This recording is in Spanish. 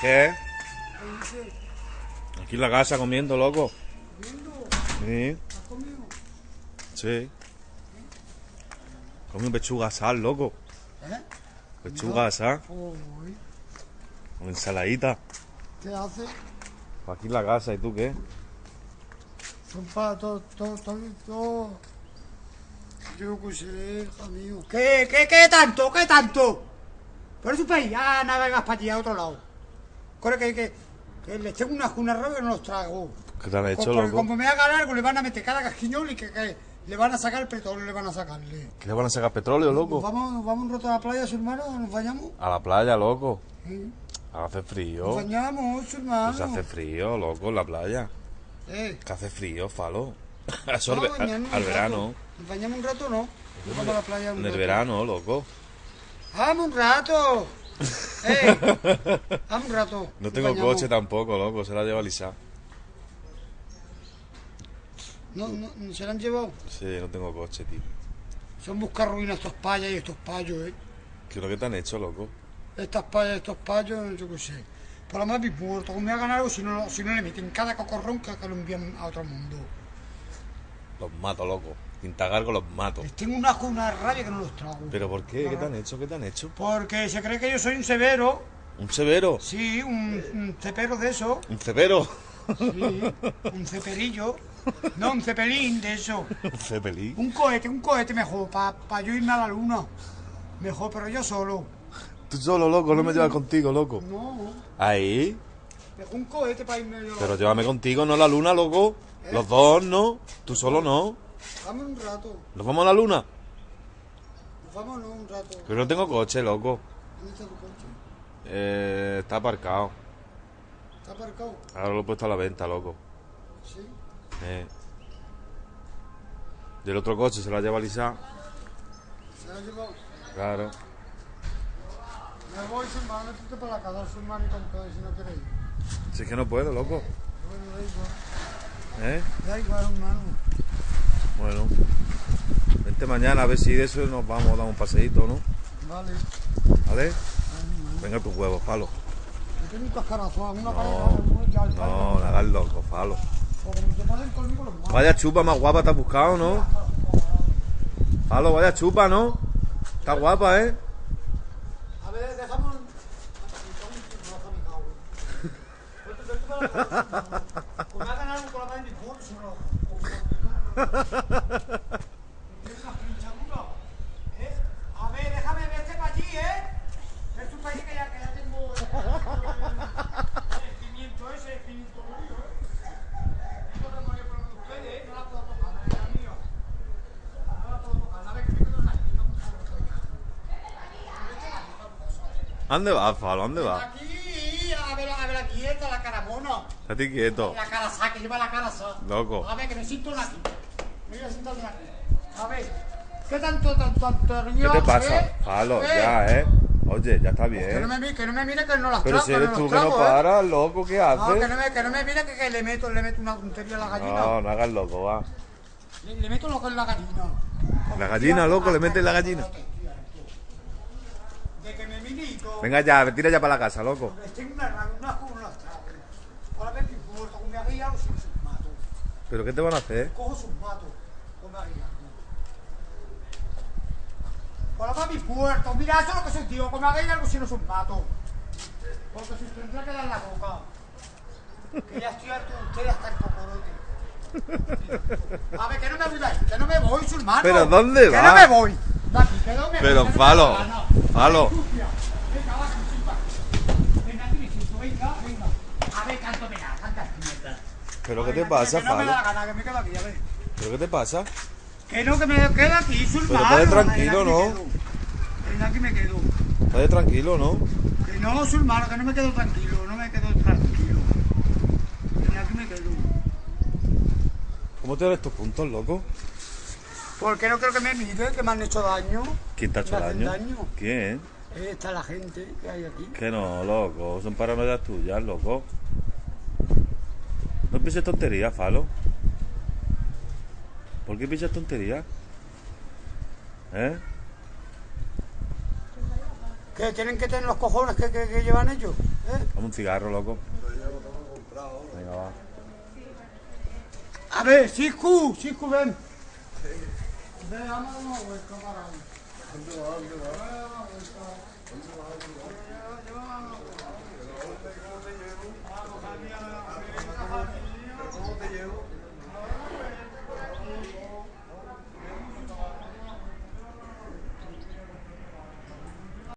¿Qué? Aquí en la casa comiendo, loco. Sí. Sí. Comí pechuga asada, loco. ¿Eh? Pechuga asada. Uy, Con ensaladita. ¿Qué hace? Aquí en la casa, ¿y tú qué? Son para todo, todo, todo, todo. Yo hija mío. ¿Qué, qué, qué tanto, qué tanto? Por su país, ah, navegas para allá a otro lado. Corre que, que, que les tengo unas cunas rabia que no los trago. ¿Qué te han hecho, Porque loco? como me hagan algo, le van a meter cada casquiñol y que, que le van a sacar el petróleo, le van a sacarle. ¿Que le van a sacar petróleo, Nos loco? vamos, nos vamos un rato a la playa, su hermano, nos bañamos. A la playa, loco. Sí. Hace Nos frío. bañamos, su hermano. Pues hace frío, loco, en la playa. Eh, Que hace frío, falo. Eso al, bañarnos al verano. Nos bañamos un rato, ¿no? Nos vamos a la playa un En el rato. verano, loco. ¡Vamos un rato! ¡Eh! ¡Vamos un rato! No tengo coche tampoco, loco. Se la lleva Lisa. No, no, no se la han llevado. Sí, no tengo coche, tío. Son buscar ruinas estos payas y estos payos, ¿eh? ¿Qué es lo que te han hecho, loco? Estas payas, estos payos, yo qué sé. Por lo más mis muertos, como me hagan algo, si no, si no le meten cada cocorrón que, que lo envían a otro mundo. Los mato, loco. Pintagargo los mato. Les tengo una, una rabia que no los trago. ¿Pero por qué? ¿Qué te han hecho? ¿Qué te han hecho? Porque se cree que yo soy un severo. ¿Un severo? Sí, un, un cepero de eso. ¿Un cepero? Sí, un ceperillo. No, un cepelín de eso. ¿Un cepelín? Un cohete, un cohete mejor, para yo irme a la luna. Mejor, pero yo solo. Tú solo, loco. No me llevas contigo, loco. No, Ahí. un cohete para irme yo. Pero llévame contigo, no a la luna, loco. Los dos, no. Tú solo, no. Dame un rato. ¿Nos vamos a la luna? Vámonos un rato. Pero no tengo coche, loco. ¿Dónde está tu coche? Eh, está aparcado. ¿Está aparcado? Ahora lo he puesto a la venta, loco. Sí. Eh. Del otro coche se la lleva Lisa. ¿Se la ha llevado? Claro. Me voy, su hermano, tú para la casa, su hermano y con todo, si no queréis. Si es que no puedo, loco. Bueno, da igual. ¿Eh? Da igual, hermano. Bueno. Vente mañana a ver si de eso nos vamos a dar un paseíto, ¿no? Vale. ¿Vale? Venga tus huevos, falo. Tengo un una No, pared, No, no hagas loco, falo. Malos. Vaya chupa más guapa te has buscado, ¿no? Falo, vaya chupa, ¿no? Está guapa, ¿eh? A ver, dejamos. Como hagan algo con la mano de por se lo. Es una pinchadura. ¿Eh? A ver, déjame verte para allí, ¿eh? Tu país que ya, que ya tengo. El pimiento ese, el pimiento mío, ¿eh? Ustedes, ¿eh? No la puedo tocar, la es mía. No la puedo tocar, la vez que me quedo aquí, no me puedo tocar. ¿A ¿Dónde vas, Falo? ¿A ¿Dónde vas? Aquí, a ver, a ver la quieta, la cara. Estate quieto. La cara sa, que lleva la cara. Loco. A ver, que siento una aquí. A una ver, ¿qué tanto, tanto, tanto ¿Qué te pasa? eh? Eh, ya, ¿eh? Oye, ya está Que no bien. me, que no me mire que no las Pero trago, si eres no tú que no ¿eh? paras, loco, ¿qué No, que haces? no me, que no me mire que, que le meto, le meto una tontería a la gallina. No, no hagas loco, va. Le, le meto lo que es la gallina. La gallina, loco, le metes la gallina. De que me milito. Venga ya, tira ya para la casa, loco. Tengo una una importa, como me hagáis algo, si os mato. ¿Pero qué te van a hacer? cojo sus matos, como me hagáis algo. Ahora va a mi puerto, mira, eso es lo que soy tío, como me hagáis algo, si no os mato. Porque si os tendrá que dar la boca. Que ya estoy harto de ustedes hasta el cocorote. A ver, que no me ahí, que no me voy, su hermano. ¿Pero dónde Que va? no me voy. De aquí, que no me Pero, voy, que no me Falo. Falo. Sucia. Venga, va, chipa. Venga, aquí me siento, venga, venga. A ver, canto, venga, canta mierda. ¿Pero qué te Venga, pasa, que no me da gana, que me quedo aquí, a ver. ¿Pero qué te pasa? Que no, que me quedo aquí, su Pero estate tranquilo, ¿no? me quedo. Venga, aquí me quedo. Estate tranquilo, ¿no? Que no, hermano, que no me quedo tranquilo, no me quedo tranquilo. Venga, aquí me quedo. ¿Cómo te dan estos puntos, loco? Porque no creo que me mire, que me han hecho daño. ¿Quién te ha hecho daño? ¿Quién? Está la gente que hay aquí. Que no, loco. Son paranoias tuyas, loco. No pienses tontería, Falo. ¿Por qué piensas tontería? ¿Eh? ¿Qué tienen que tener los cojones que, que, llevan ellos? ¿Eh? Dame un cigarro, loco. Venga, va. A ver, Siku, Siku, ven. Ven, vamos a ¿Dónde va? ¿Dónde va? ¿Dónde va? ¿Dónde va?